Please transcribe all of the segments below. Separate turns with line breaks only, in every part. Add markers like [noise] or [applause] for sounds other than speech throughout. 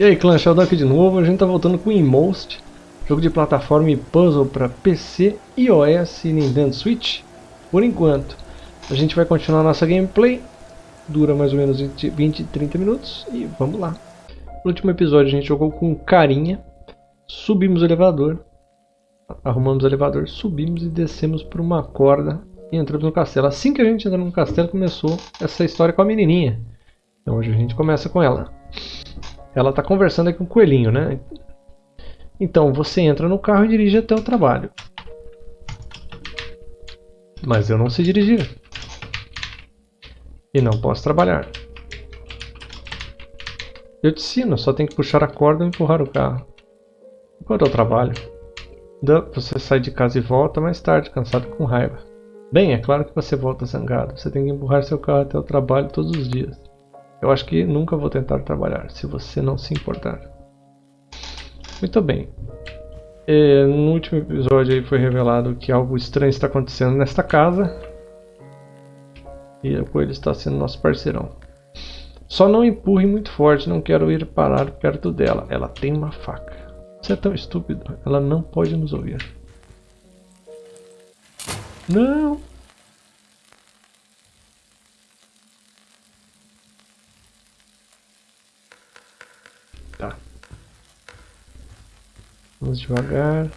E aí clã, Sheldon aqui de novo, a gente tá voltando com Inmost, jogo de plataforma e puzzle para PC, iOS e Nintendo Switch, por enquanto. A gente vai continuar nossa gameplay, dura mais ou menos 20, 20 30 minutos e vamos lá. No último episódio a gente jogou com carinha, subimos o elevador, arrumamos o elevador, subimos e descemos por uma corda e entramos no castelo. Assim que a gente entrou no castelo começou essa história com a menininha. Então hoje a gente começa com ela. Ela está conversando aqui com o coelhinho, né? Então, você entra no carro e dirige até o trabalho. Mas eu não sei dirigir. E não posso trabalhar. Eu te ensino, só tem que puxar a corda e empurrar o carro. Enquanto eu trabalho. Você sai de casa e volta mais tarde, cansado com raiva. Bem, é claro que você volta zangado. Você tem que empurrar seu carro até o trabalho todos os dias. Eu acho que nunca vou tentar trabalhar, se você não se importar. Muito bem. E, no último episódio aí foi revelado que algo estranho está acontecendo nesta casa. E o coelho está sendo nosso parceirão. Só não empurre muito forte, não quero ir parar perto dela. Ela tem uma faca. Você é tão estúpido, ela não pode nos ouvir. Não! Vamos devagar.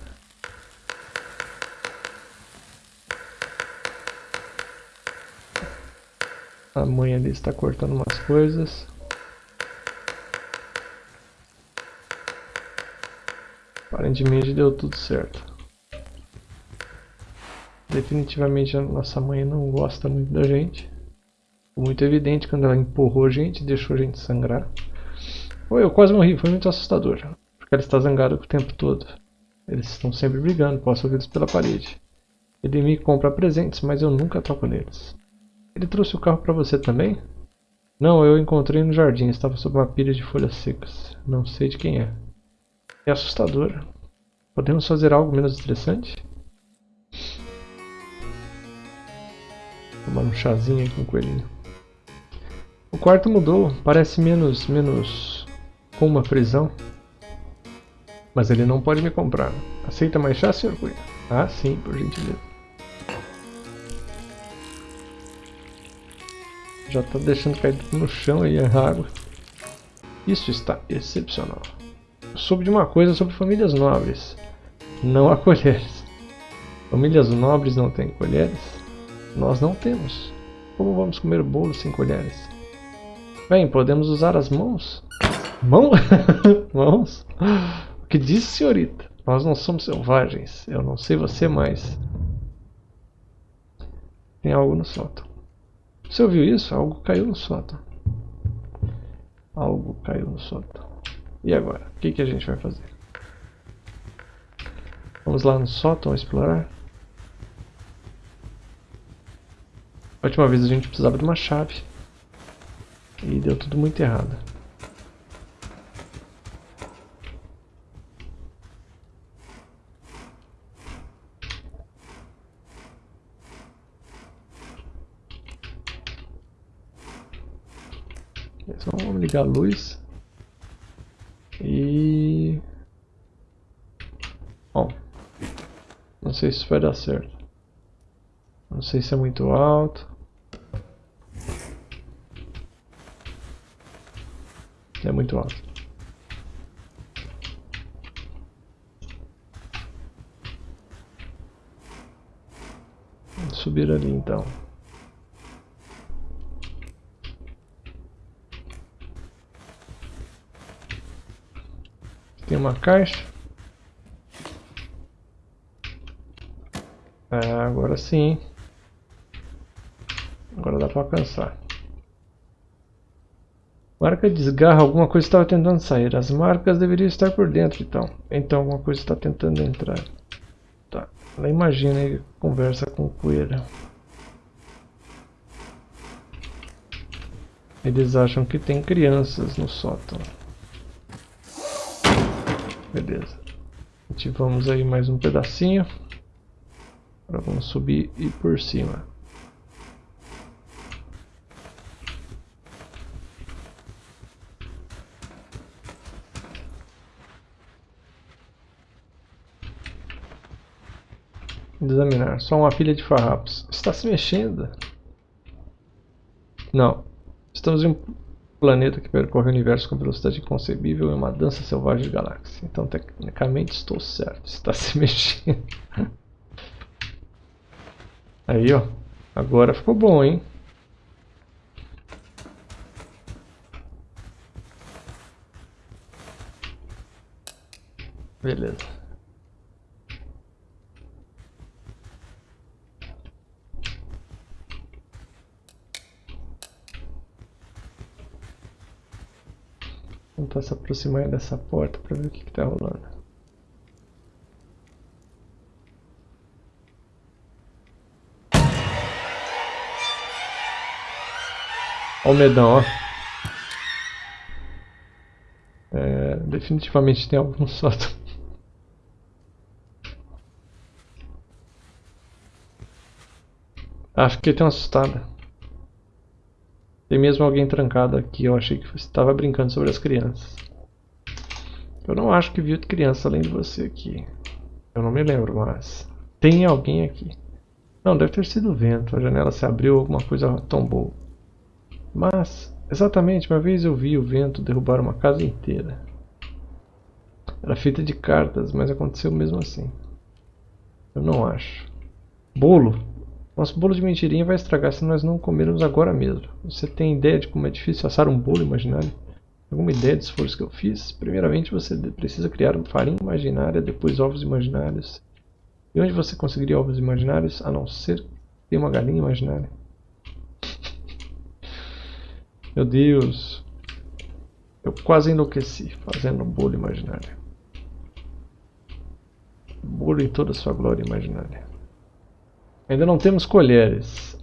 A mãe ali está cortando umas coisas. Aparentemente deu tudo certo. Definitivamente a nossa mãe não gosta muito da gente. Foi muito evidente quando ela empurrou a gente e deixou a gente sangrar. Eu quase morri, foi muito assustador. Ela está zangada o tempo todo. Eles estão sempre brigando, posso ouvi-los pela parede. Ele me compra presentes, mas eu nunca toco neles. Ele trouxe o carro para você também? Não, eu encontrei no jardim, estava sob uma pilha de folhas secas. Não sei de quem é. É assustador. Podemos fazer algo menos estressante? Tomar um chazinho aí com o coelhinho. O quarto mudou, parece menos, menos com uma prisão. Mas ele não pode me comprar. Aceita mais chá, Sr. Coelho? Ah, sim, por gentileza. Já está deixando cair no chão aí a água. Isso está excepcional. Eu soube de uma coisa sobre famílias nobres. Não há colheres. Famílias nobres não têm colheres. Nós não temos. Como vamos comer bolo sem colheres? Bem, podemos usar as mãos? Mão? [laughs] Mãos? O que disse, senhorita? Nós não somos selvagens. Eu não sei você, mas... Tem algo no sótão. Você ouviu isso? Algo caiu no sótão. Algo caiu no sótão. E agora? O que, que a gente vai fazer? Vamos lá no sótão explorar? A última vez a gente precisava de uma chave. E deu tudo muito errado. Ligar a luz. E... Bom, não sei se isso vai dar certo. Não sei se é muito alto. É muito alto. Vamos subir ali então. Tem uma caixa. É, agora sim. Agora dá para alcançar. Marca desgarra, alguma coisa estava tentando sair. As marcas deveriam estar por dentro, então. Então alguma coisa está tentando entrar. Tá. Ela imagina e conversa com o coelho. Eles acham que tem crianças no sótão. Beleza. Ativamos aí mais um pedacinho. Agora vamos subir e por cima. Examinar. Só uma pilha de farrapos. Está se mexendo? Não. Estamos em planeta que percorre o universo com velocidade inconcebível e uma dança selvagem de galáxia. Então, tecnicamente, estou certo. Está se [laughs] mexendo. Aí, ó. Agora ficou bom, hein? Beleza. Tentar se aproximar dessa porta para ver o que está rolando. Olha o medão, ó. É, definitivamente tem algo no [laughs] sótão. Ah, fiquei tão assustado. Tem mesmo alguém trancado aqui. Eu achei que você estava brincando sobre as crianças. Eu não acho que vi criança além de você aqui. Eu não me lembro, mas... Tem alguém aqui. Não, deve ter sido o vento. A janela se abriu, alguma coisa tombou. Mas, exatamente, uma vez eu vi o vento derrubar uma casa inteira. Era feita de cartas, mas aconteceu mesmo assim. Eu não acho. Bolo? Nosso bolo de mentirinha vai estragar se nós não comermos agora mesmo. Você tem ideia de como é difícil assar um bolo imaginário? Alguma ideia do esforço que eu fiz? Primeiramente você precisa criar farinha imaginária, depois ovos imaginários. E onde você conseguiria ovos imaginários, a não ser ter uma galinha imaginária? [laughs] Meu Deus. Eu quase enlouqueci fazendo um bolo imaginário. Bolo em toda sua glória imaginária. Ainda não temos colheres.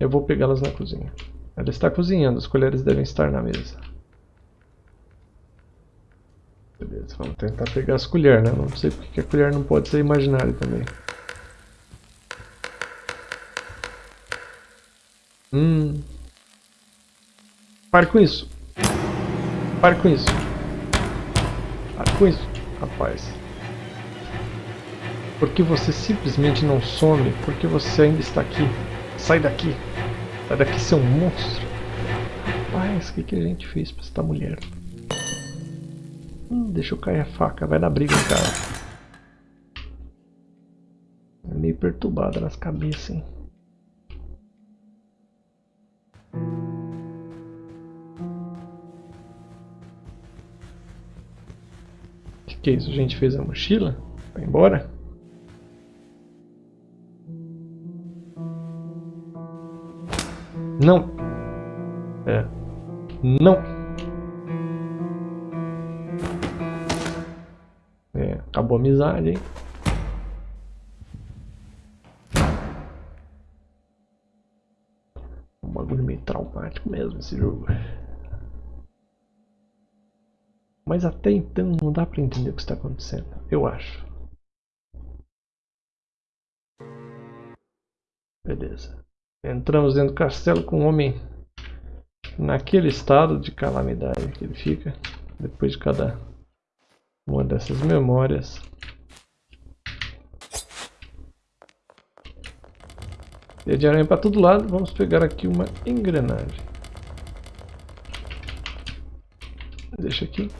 Eu vou pegá-las na cozinha. Ela está cozinhando, as colheres devem estar na mesa. Beleza, vamos tentar pegar as colheres, né? Não sei porque a colher não pode ser imaginária também. Hum. Pare com isso. Pare com isso. Pare com isso, rapaz. Porque você simplesmente não some? Porque você ainda está aqui? Sai daqui! Sai daqui, seu monstro! Rapaz, o que, que a gente fez pra esta mulher? Hum, deixa eu cair a faca, vai dar briga, cara. É meio perturbada nas cabeças, hein? O que, que é isso? A gente fez a mochila? Vai embora? Não. É. Não. É, acabou a amizade, hein? Um bagulho meio traumático mesmo esse jogo. Mas até então não dá pra entender o que está acontecendo, eu acho. Beleza. Entramos dentro do castelo com o homem naquele estado de calamidade que ele fica depois de cada uma dessas memórias. E de aranha para todo lado, vamos pegar aqui uma engrenagem. Deixa aqui.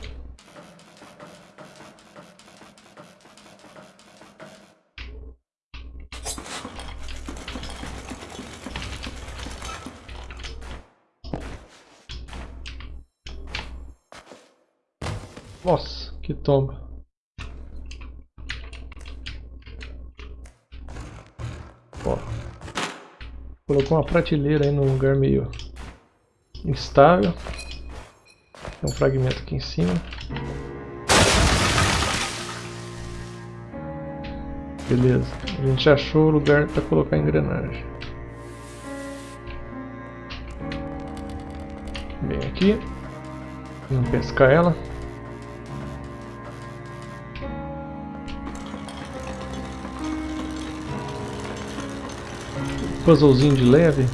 Tomba. Ó. Colocou uma prateleira aí num lugar meio instável. Tem um fragmento aqui em cima. Beleza, a gente achou o lugar para colocar a engrenagem. Vem aqui. Vamos pescar ela. Puzzlezinho de leve.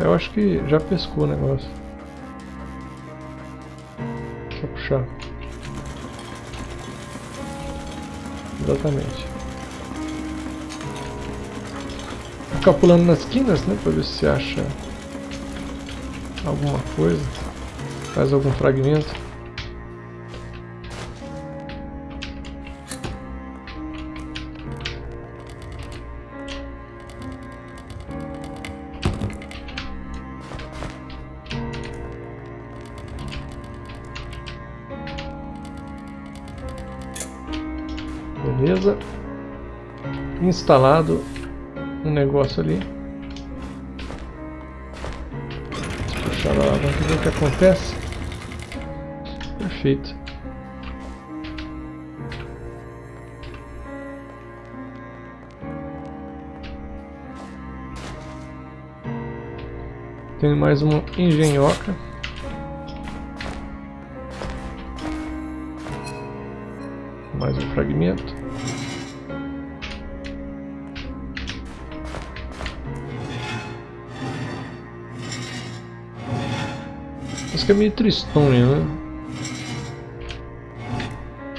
Eu acho que já pescou o negócio. Só puxar. Exatamente. Ficar pulando nas quinas, né? Pra ver se acha alguma coisa. Faz algum fragmento.
Beleza. Instalado um negócio ali. A alavanca ver o que acontece. Perfeito. Tem mais uma engenhoca. Mais um fragmento. Que é meio tristonho, né?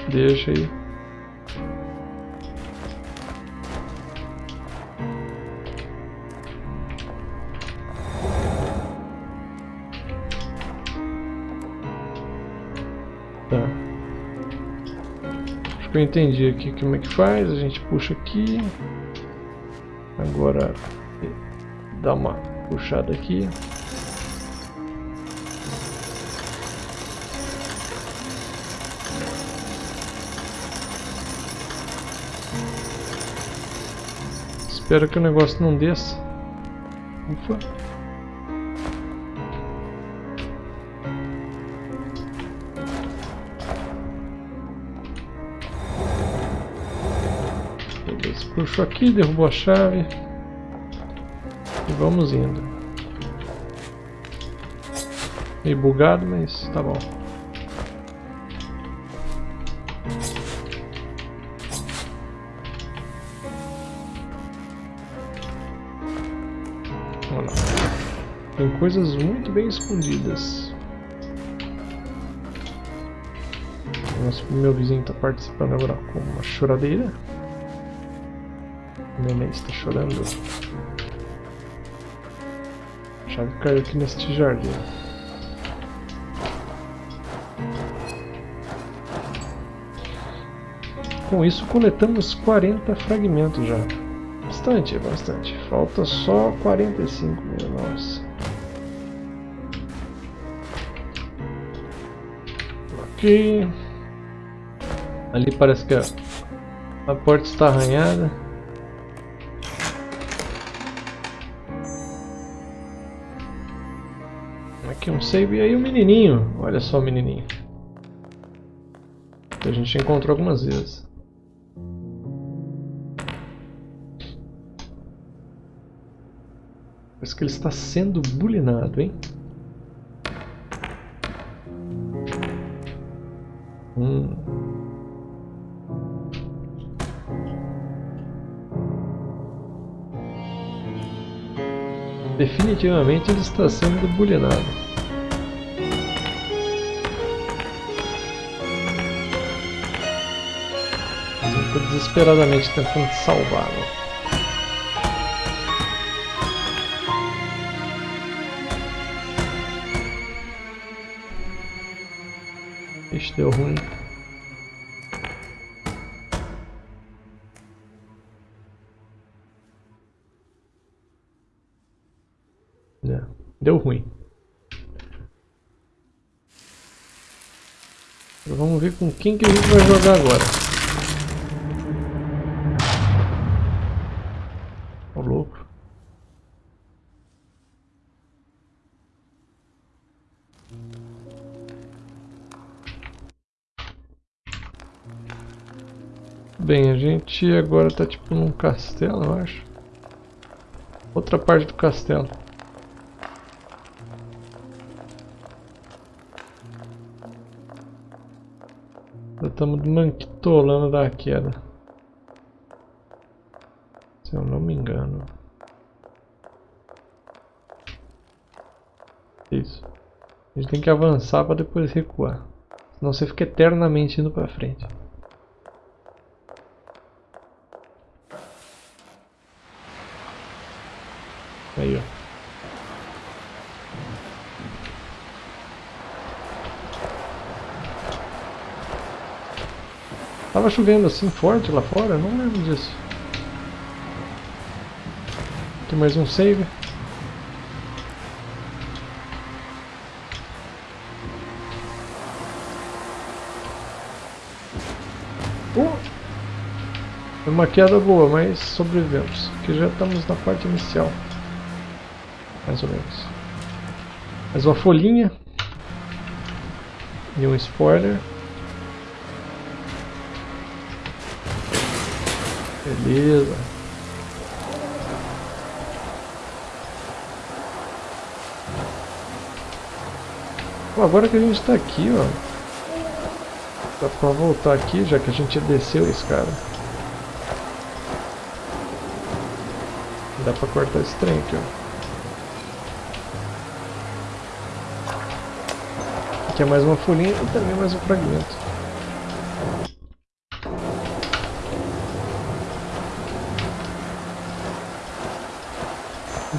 Deixa aí. Tá. Acho que eu entendi aqui como é que faz. A gente puxa aqui. Agora dá uma puxada aqui. Espero que o negócio não desça. Ufa. Puxou aqui, derrubou a chave. E vamos indo. Meio bugado, mas tá bom. Coisas muito bem escondidas. Nosso meu vizinho está participando agora com uma choradeira. O neném está chorando. A chave caiu aqui neste jardim. Com isso coletamos 40 fragmentos já. Bastante, bastante. Falta só 45 mil, nossa. Aqui. Ali parece que a, a porta está arranhada. Aqui um save e aí o um menininho. Olha só o menininho. Que a gente encontrou algumas vezes. Parece que ele está sendo bulinado, hein? Hum. Definitivamente ele está sendo bulinado. Desesperadamente tentando salvá-lo. Ixi, deu ruim. É, deu ruim. Vamos ver com quem que a gente vai jogar agora. Bem, a gente agora tá tipo num castelo, eu acho. Outra parte do castelo. Já estamos manquitolando da queda. Se eu não me engano. Isso. A gente tem que avançar para depois recuar. Senão você fica eternamente indo para frente. Aí, ó. Tava chovendo assim forte lá fora? Não lembro disso. Tem mais um save. Uh! Foi uma queda boa, mas sobrevivemos. Aqui já estamos na parte inicial. Mais ou menos. Mais uma folhinha. E um spoiler. Beleza. Agora que a gente está aqui, ó. Dá pra voltar aqui, já que a gente desceu esse cara. Dá pra cortar esse trem aqui, ó. Aqui é mais uma folhinha e também mais um fragmento.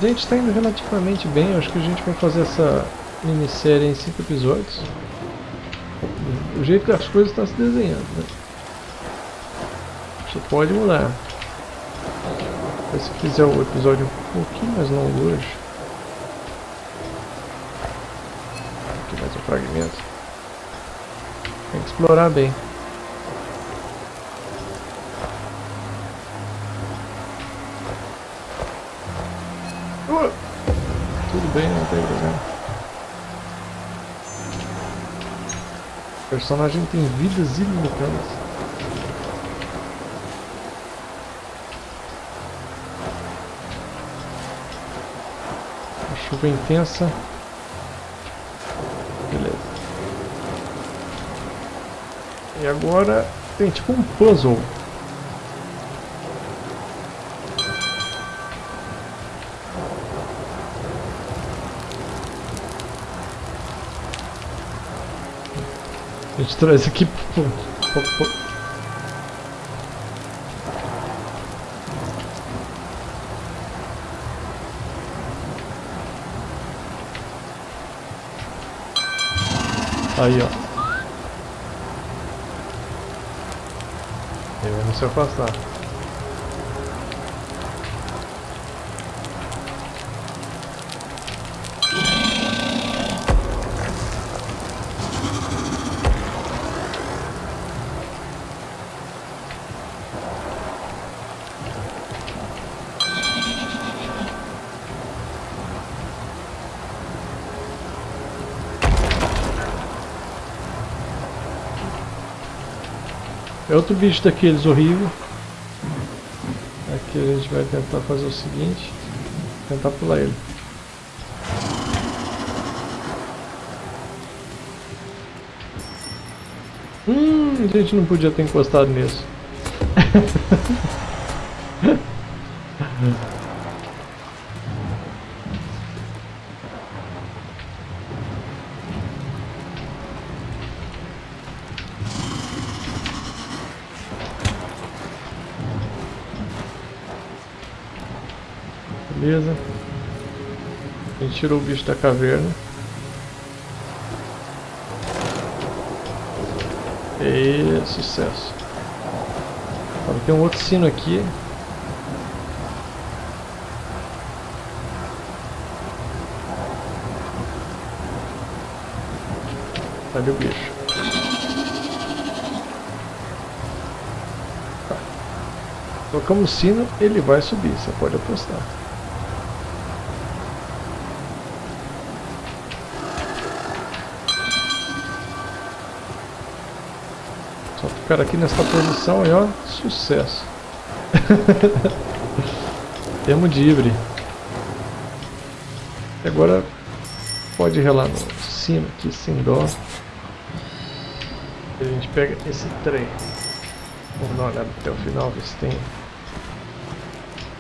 Gente está indo relativamente bem, acho que a gente vai fazer essa minissérie em 5 episódios. O jeito que as coisas estão se desenhando, né? Isso pode mudar. Se fizer o episódio um pouquinho mais longo hoje. Aqui mais um fragmento. Explorar bem. bem, não tem problema. O personagem tem vidas ilimitadas. Chuva intensa. Beleza. E agora tem tipo um puzzle. A gente traz aqui. Aí, ó. Se afastar. Outro bicho daqueles horrível. Aqui a gente vai tentar fazer o seguinte. Tentar pular ele. Hum, a gente não podia ter encostado nisso. [laughs] tirou o bicho da caverna. E sucesso. Tem um outro sino aqui. Cadê o bicho? Tá. Colocamos o sino, ele vai subir, você pode apostar. Ficar aqui nessa posição aí, ó, sucesso. [laughs] Temos de híbrido. Agora pode relar no cima aqui sem dó. A gente pega esse trem. Vamos dar uma olhada até o final, ver se tem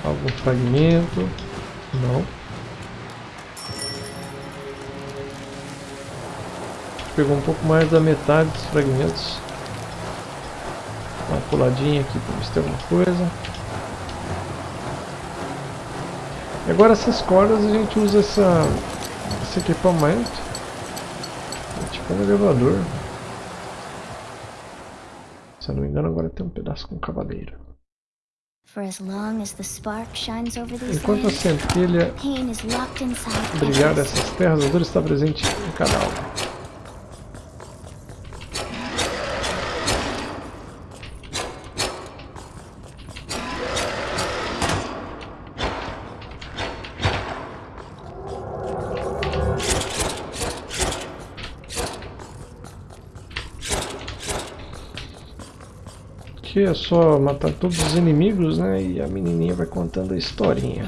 algum fragmento. Não. pegou um pouco mais da metade dos fragmentos. Puladinha aqui para ver se tem alguma coisa. E agora essas cordas a gente usa essa, esse equipamento. É tipo um elevador. Se eu não me engano agora tem um pedaço com cavaleiro. Enquanto a centelha brilhar dessas terras, a dor está presente em cada alma. Aqui é só matar todos os inimigos, né? E a menininha vai contando a historinha.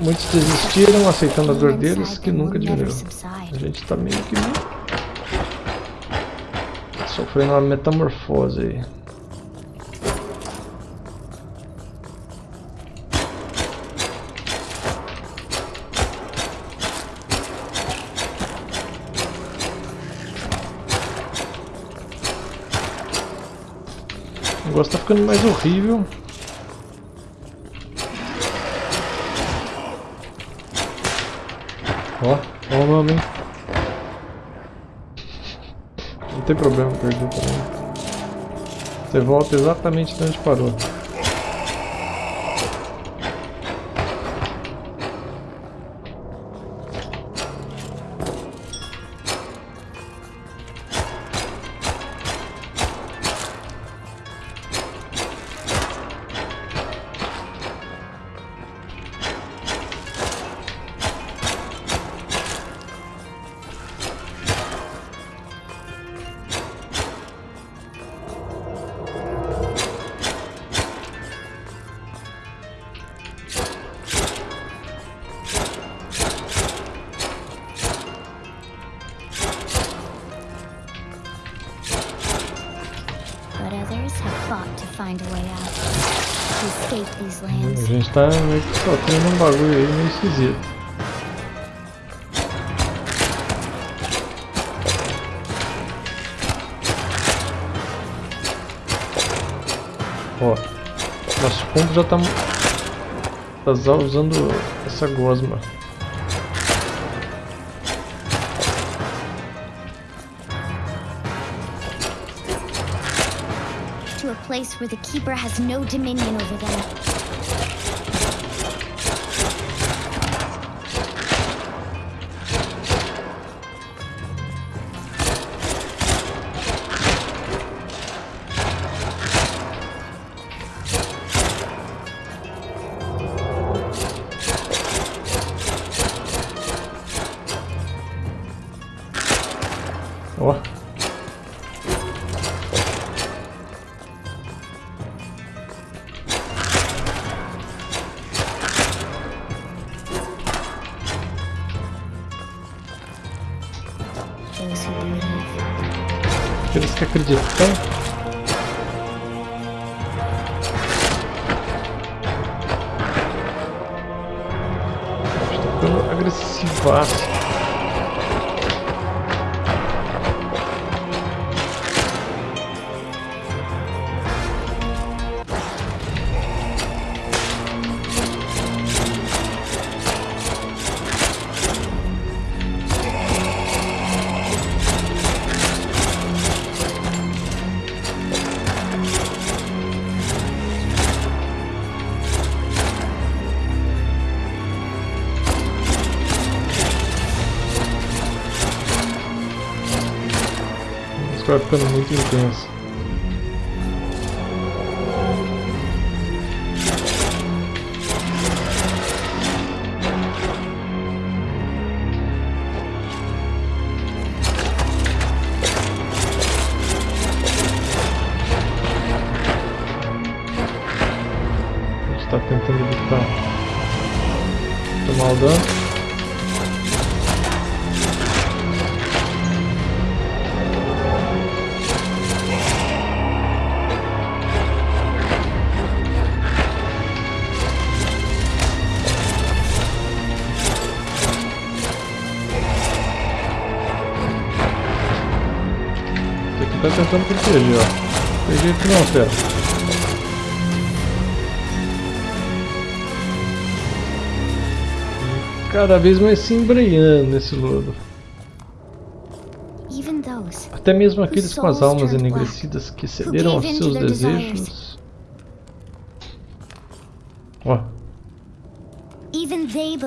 Muitos desistiram, aceitando a dor deles, que nunca diminuiu. A gente tá meio que... Sofrendo uma metamorfose aí. Ficando mais horrível. Ó, ó o hein? Não tem problema perder também. Você volta exatamente onde parou. Tá meio que sofrendo um bagulho aí meio esquisito. Ó, nosso ponto já tá, tá usando essa gosma.
place where the Keeper has no dominion over them.
Vai ficando muito intenso. Tá tentando proteger, ó. Tem jeito que não, fera. Cada vez mais se embrenhando nesse lodo. Até mesmo aqueles com as almas enegrecidas que cederam aos seus desejos. Ó.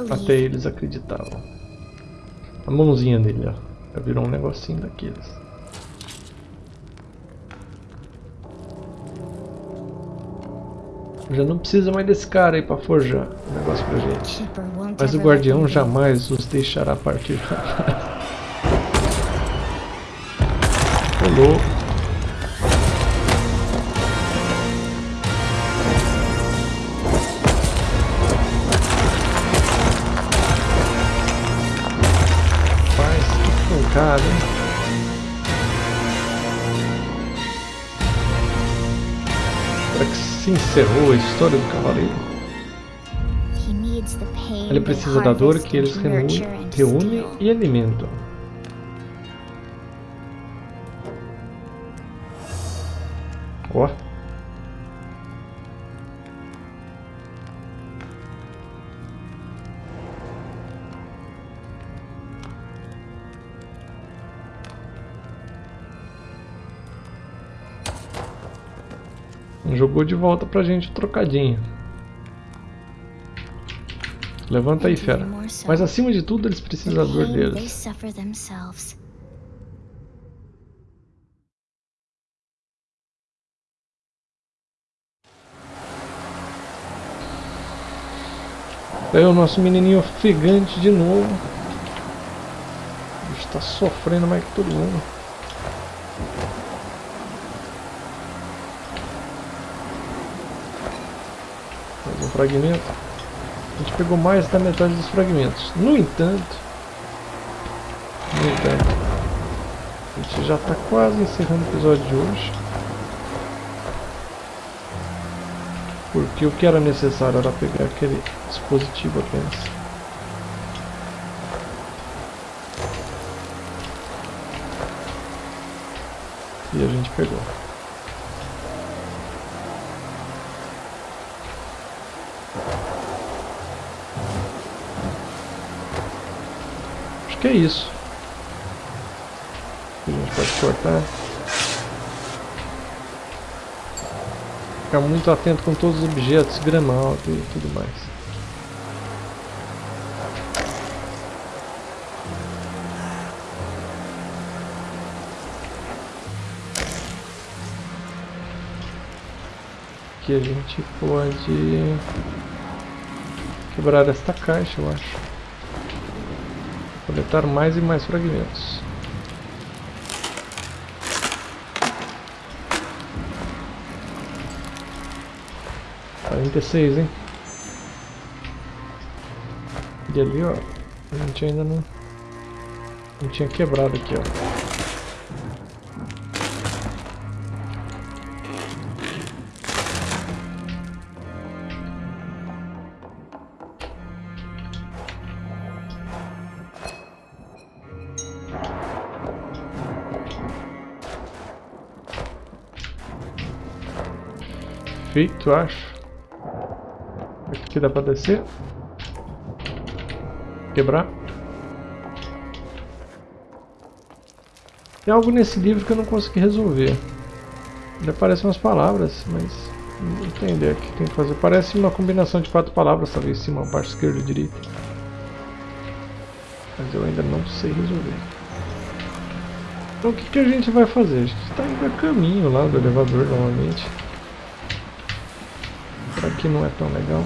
Até eles acreditavam. A mãozinha dele, ó. Já virou um negocinho daqueles. Já não precisa mais desse cara aí pra forjar o negócio pra gente. Mas o guardião jamais os deixará partir [laughs] Rolou. Faz que pancada, hein? Encerrou a história do cavaleiro? Ele precisa da dor que eles reúnem e alimentam. De volta pra gente o trocadinho. Levanta aí, fera. Mas acima de tudo, eles precisam da dor deles. Aí o nosso menininho ofegante de novo. Está sofrendo mais que todo mundo. Mais um fragmento. A gente pegou mais da metade dos fragmentos. No entanto, no entanto, a gente já está quase encerrando o episódio de hoje. Porque o que era necessário era pegar aquele dispositivo apenas. E a gente pegou. Que é isso. A gente pode cortar. Ficar muito atento com todos os objetos, grama e tudo mais. Aqui a gente pode quebrar esta caixa, eu acho. Coletar mais e mais fragmentos. 46, hein? E ali, ó, a gente ainda não, não tinha quebrado aqui, ó. Feito, acho. Aqui dá pra descer. Quebrar. Tem algo nesse livro que eu não consegui resolver. Ele aparecem umas palavras, mas não entender o que tem que fazer. Parece uma combinação de quatro palavras, talvez cima, baixo, esquerda e direita. Mas eu ainda não sei resolver. Então o que, que a gente vai fazer? A gente está indo a caminho lá do elevador novamente. Não é tão legal.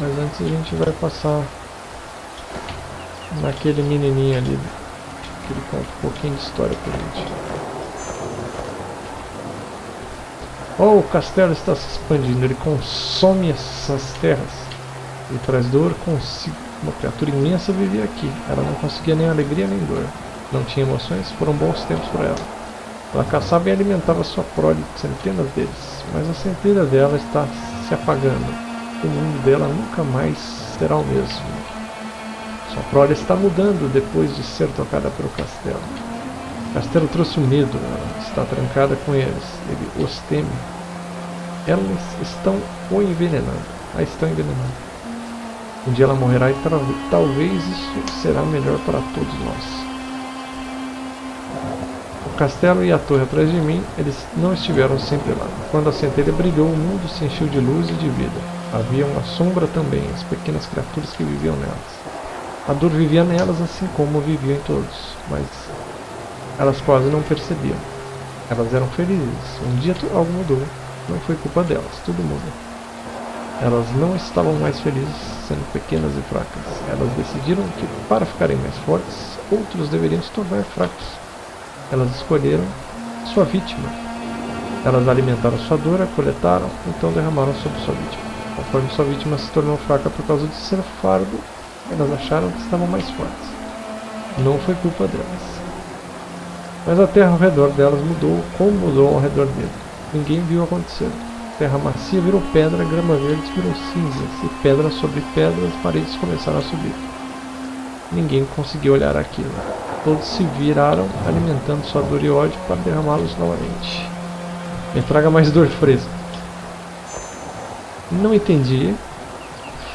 Mas antes a gente vai passar naquele menininho ali, que ele conta um pouquinho de história pra gente. Oh, o castelo está se expandindo, ele consome essas terras. Ele traz dor consigo. Uma criatura imensa vivia aqui. Ela não conseguia nem alegria nem dor. Não tinha emoções, foram bons tempos para ela. Ela caçava e alimentava sua prole, centenas deles, mas a centelha dela está se apagando o mundo dela nunca mais será o mesmo. Sua prole está mudando depois de ser tocada pelo castelo. O castelo trouxe o medo, ela está trancada com eles, ele os teme. Elas estão o envenenando, a estão envenenando. Um dia ela morrerá e talvez isso será melhor para todos nós. O castelo e a torre atrás de mim, eles não estiveram sempre lá. Quando a centelha brilhou, o mundo se encheu de luz e de vida. Havia uma sombra também, as pequenas criaturas que viviam nelas. A dor vivia nelas assim como vivia em todos, mas elas quase não percebiam. Elas eram felizes. Um dia algo mudou. Não foi culpa delas, tudo muda. Elas não estavam mais felizes sendo pequenas e fracas. Elas decidiram que, para ficarem mais fortes, outros deveriam se tornar fracos. Elas escolheram sua vítima. Elas alimentaram sua dor, a coletaram, então derramaram sobre sua vítima. Conforme sua vítima se tornou fraca por causa de ser fardo, elas acharam que estavam mais fortes. Não foi culpa delas. Mas a terra ao redor delas mudou como mudou ao redor dele. Ninguém viu acontecer. Terra macia virou pedra, grama verde virou cinzas, e pedra sobre pedra as paredes começaram a subir. Ninguém conseguiu olhar aquilo. Todos se viraram, alimentando sua dor e ódio para derramá-los novamente. Me traga mais dor fresca. Não entendi.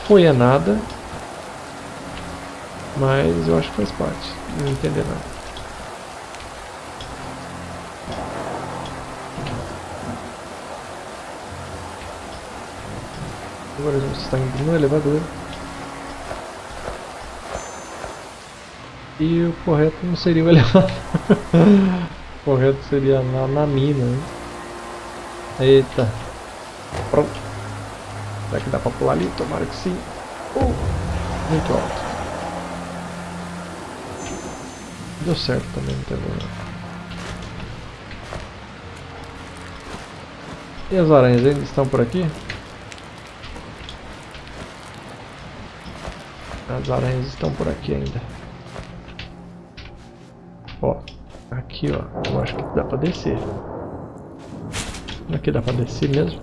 Foi a nada. Mas eu acho que faz parte. Não entender nada. Agora a gente está indo no elevador. E o correto não seria o [laughs] elevador. o correto seria na, na mina. Né? Eita. Pronto. Será que dá pra pular ali? Tomara que sim. Uh, muito alto. Deu certo também, não tem problema. E as aranhas ainda estão por aqui? As aranhas estão por aqui ainda. Ó, aqui ó, eu acho que dá pra descer. Aqui dá pra descer mesmo.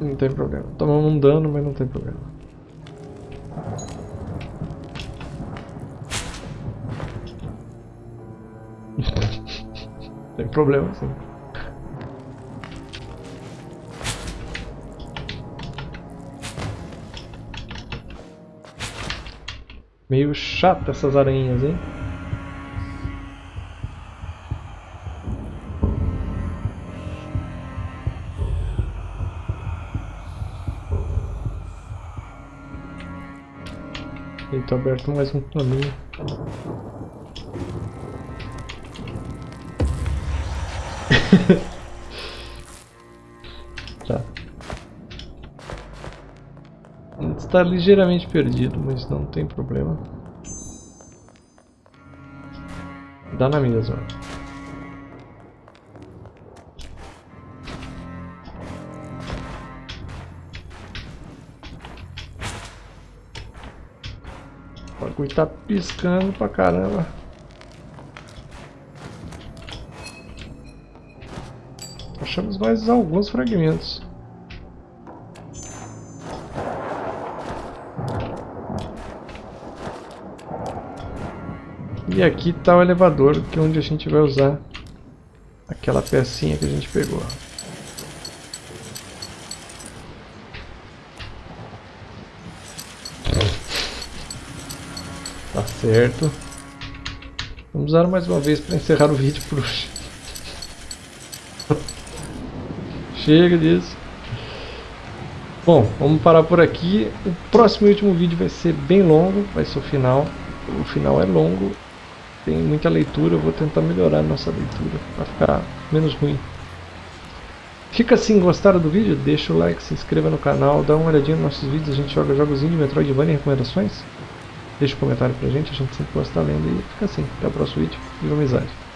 Não tem problema. Tomamos um dano, mas não tem problema. [laughs] tem problema sim. Meio chata essas aranhas, hein? Eita, aberto mais um caminho. [laughs] Está ligeiramente perdido, mas não tem problema. Dá na mesma. O bagulho tá piscando pra caramba. Achamos mais alguns fragmentos. E aqui está o elevador, que é onde a gente vai usar aquela pecinha que a gente pegou. Tá certo. Vamos usar mais uma vez para encerrar o vídeo por hoje. [laughs] Chega disso. Bom, vamos parar por aqui. O próximo e último vídeo vai ser bem longo, vai ser o final. O final é longo, tem muita leitura, eu vou tentar melhorar a nossa leitura para ficar menos ruim. Fica assim, gostaram do vídeo? Deixa o like, se inscreva no canal, dá uma olhadinha nos nossos vídeos, a gente joga jogos de Metroidvania e recomendações. Deixa um comentário pra gente, a gente sempre gosta lendo e fica assim. Até o próximo vídeo, viva amizade!